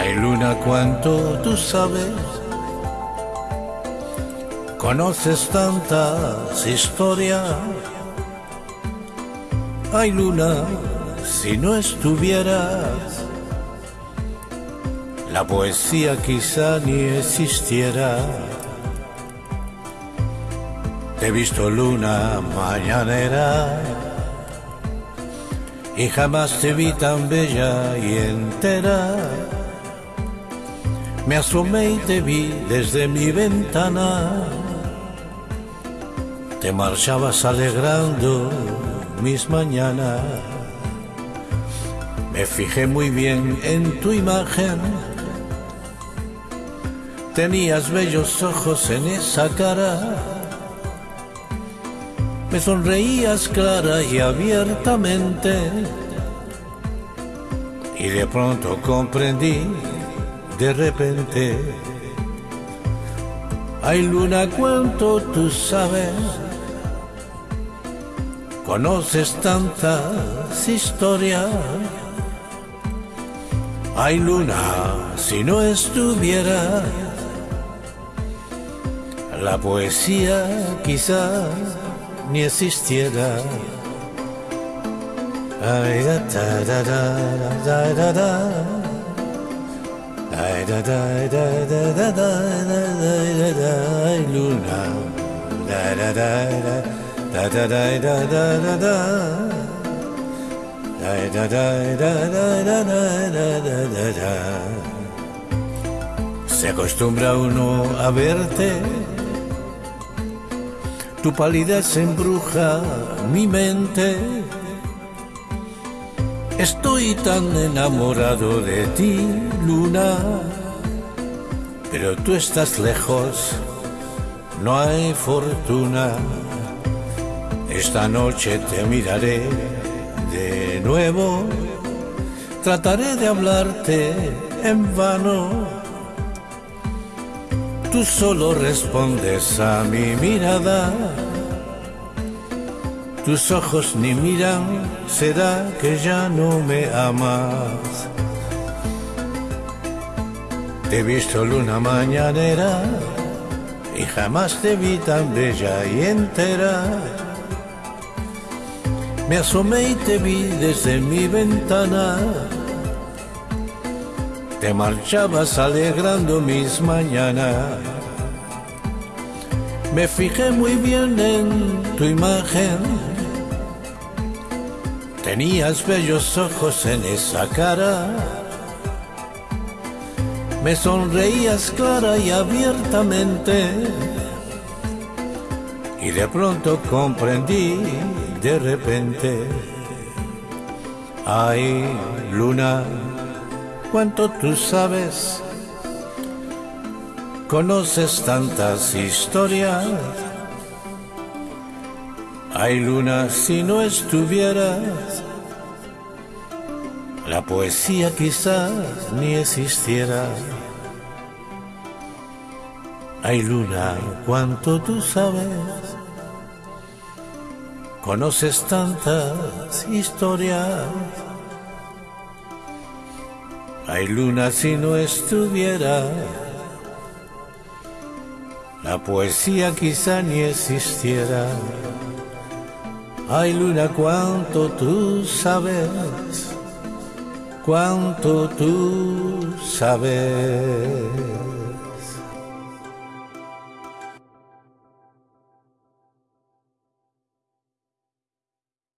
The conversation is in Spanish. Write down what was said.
Ay luna, cuánto tú sabes, conoces tantas historias. Ay luna, si no estuvieras, la poesía quizá ni existiera. Te he visto luna mañanera y jamás te vi tan bella y entera. Me asomé y te vi desde mi ventana. Te marchabas alegrando mis mañanas. Me fijé muy bien en tu imagen. Tenías bellos ojos en esa cara. Me sonreías clara y abiertamente. Y de pronto comprendí, de repente, ay luna, cuánto tú sabes, conoces tantas historias. Ay luna, si no estuviera la poesía quizás ni existiera. Ay, Se acostumbra uno a verte tu palidez embruja mi mente. Estoy tan enamorado de ti, luna, pero tú estás lejos, no hay fortuna. Esta noche te miraré de nuevo, trataré de hablarte en vano tú solo respondes a mi mirada. Tus ojos ni miran, será que ya no me amas. Te he visto luna mañanera y jamás te vi tan bella y entera. Me asomé y te vi desde mi ventana te marchabas alegrando mis mañanas. Me fijé muy bien en tu imagen. Tenías bellos ojos en esa cara. Me sonreías clara y abiertamente. Y de pronto comprendí, de repente, ay, luna, cuánto tú sabes, conoces tantas historias. Ay luna, si no estuvieras, la poesía quizás ni existiera. Ay luna, cuánto tú sabes, conoces tantas historias. Ay luna si no estuviera, la poesía quizá ni existiera. Ay luna cuánto tú sabes, cuánto tú sabes.